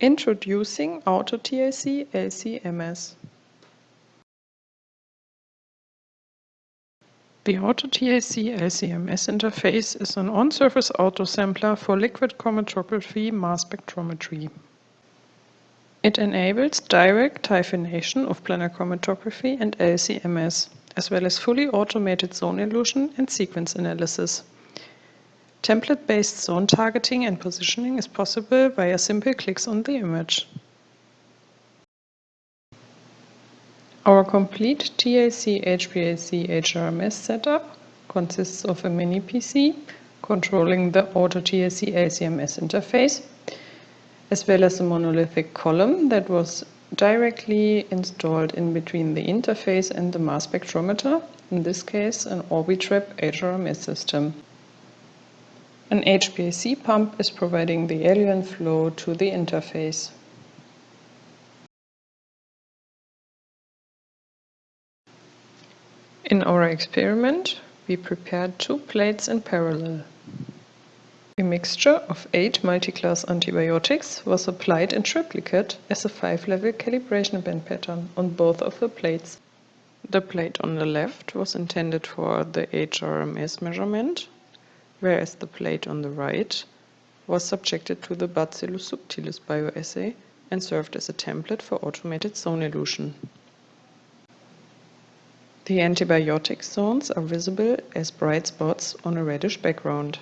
Introducing AutoTIC LCMS. The AutoTIC LCMS interface is an on-surface autosampler for liquid chromatography mass spectrometry. It enables direct hyphenation of planar chromatography and LCMS, as well as fully automated zone elution and sequence analysis. Template-based zone targeting and positioning is possible via simple clicks on the image. Our complete TAC-HPLC-HRMS setup consists of a mini PC controlling the Auto TIC LCMS interface, as well as a monolithic column that was directly installed in between the interface and the mass spectrometer, in this case an Orbitrap HRMS system. An HPLC pump is providing the eluent flow to the interface. In our experiment, we prepared two plates in parallel. A mixture of eight multi-class antibiotics was applied in triplicate as a five-level calibration band pattern on both of the plates. The plate on the left was intended for the HRMS measurement whereas the plate on the right was subjected to the Bacillus subtilis bioassay and served as a template for automated zone elution. The antibiotic zones are visible as bright spots on a reddish background.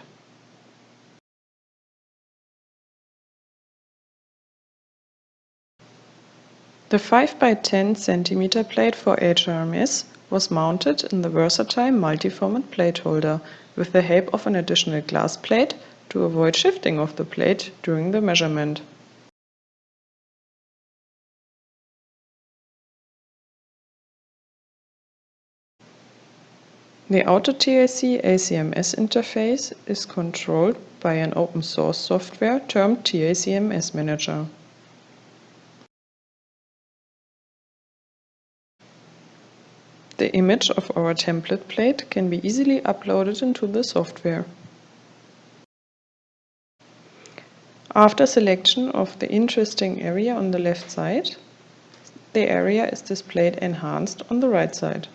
The 5 by 10 cm plate for HRMS was mounted in the versatile multi-format plate holder with the help of an additional glass plate to avoid shifting of the plate during the measurement. The AutoTIC LCMS interface is controlled by an open source software termed TICMS Manager. The image of our template plate can be easily uploaded into the software. After selection of the interesting area on the left side, the area is displayed enhanced on the right side.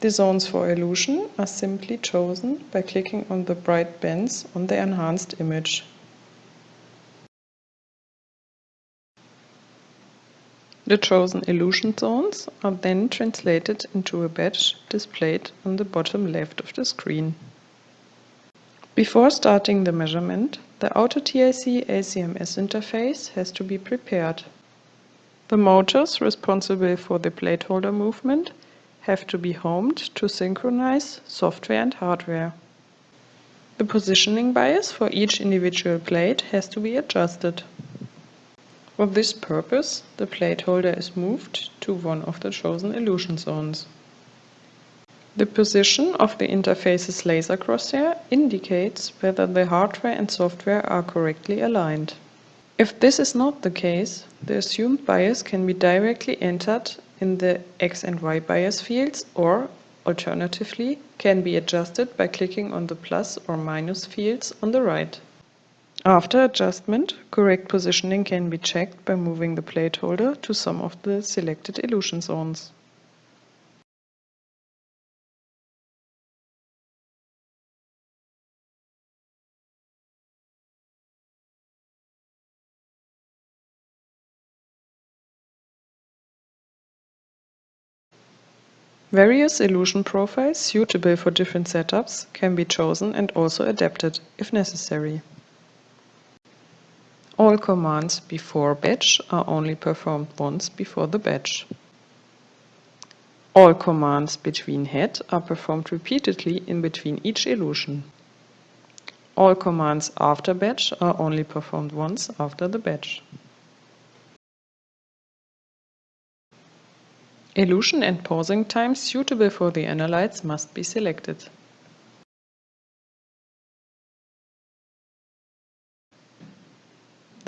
The zones for elution are simply chosen by clicking on the bright bands on the enhanced image. The chosen elution zones are then translated into a batch displayed on the bottom left of the screen. Before starting the measurement, the AutoTIC LCMS interface has to be prepared. The motors responsible for the plate holder movement have to be homed to synchronize software and hardware. The positioning bias for each individual plate has to be adjusted. For this purpose, the plate holder is moved to one of the chosen elution zones. The position of the interface's laser crosshair indicates whether the hardware and software are correctly aligned. If this is not the case, the assumed bias can be directly entered in the X and Y bias fields or, alternatively, can be adjusted by clicking on the plus or minus fields on the right. After adjustment, correct positioning can be checked by moving the plate holder to some of the selected elution zones. Various elution profiles suitable for different setups can be chosen and also adapted, if necessary. All commands before batch are only performed once before the batch. All commands between head are performed repeatedly in between each elution. All commands after batch are only performed once after the batch. Elution and pausing times suitable for the analytes must be selected.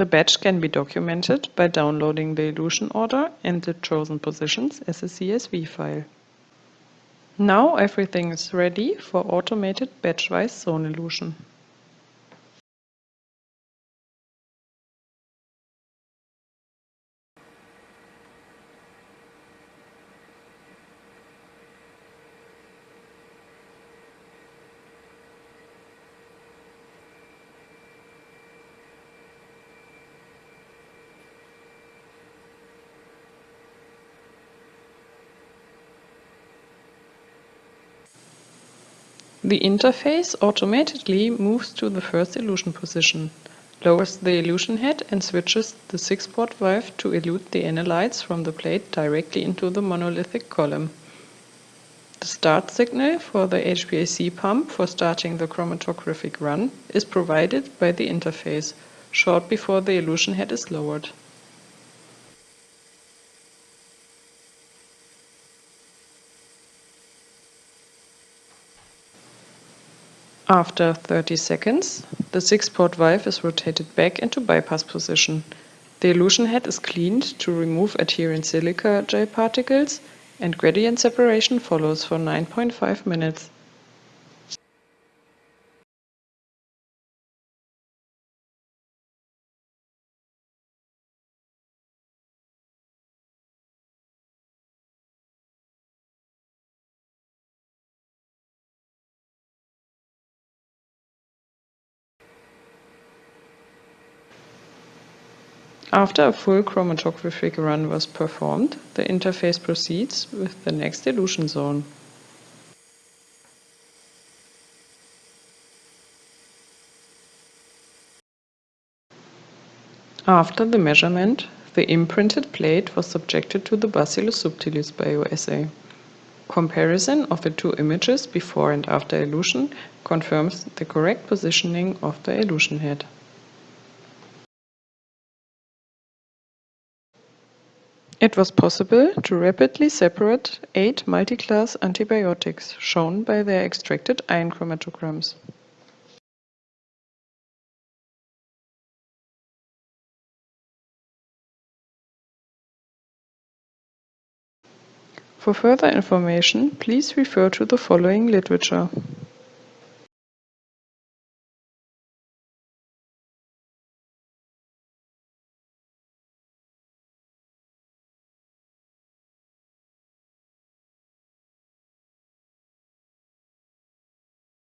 The batch can be documented by downloading the elution order and the chosen positions as a CSV file. Now everything is ready for automated batch-wise zone elution. The interface automatically moves to the first elution position, lowers the elution head and switches the 6-port valve to elute the analytes from the plate directly into the monolithic column. The start signal for the HPLC pump for starting the chromatographic run is provided by the interface, short before the elution head is lowered. After 30 seconds, the 6-port valve is rotated back into bypass position. The elution head is cleaned to remove adherent silica gel particles and gradient separation follows for 9.5 minutes. After a full chromatographic run was performed, the interface proceeds with the next elution zone. After the measurement, the imprinted plate was subjected to the Bacillus subtilis bioassay. Comparison of the two images before and after elution confirms the correct positioning of the elution head. It was possible to rapidly separate eight multi-class antibiotics, shown by their extracted ion chromatograms. For further information, please refer to the following literature.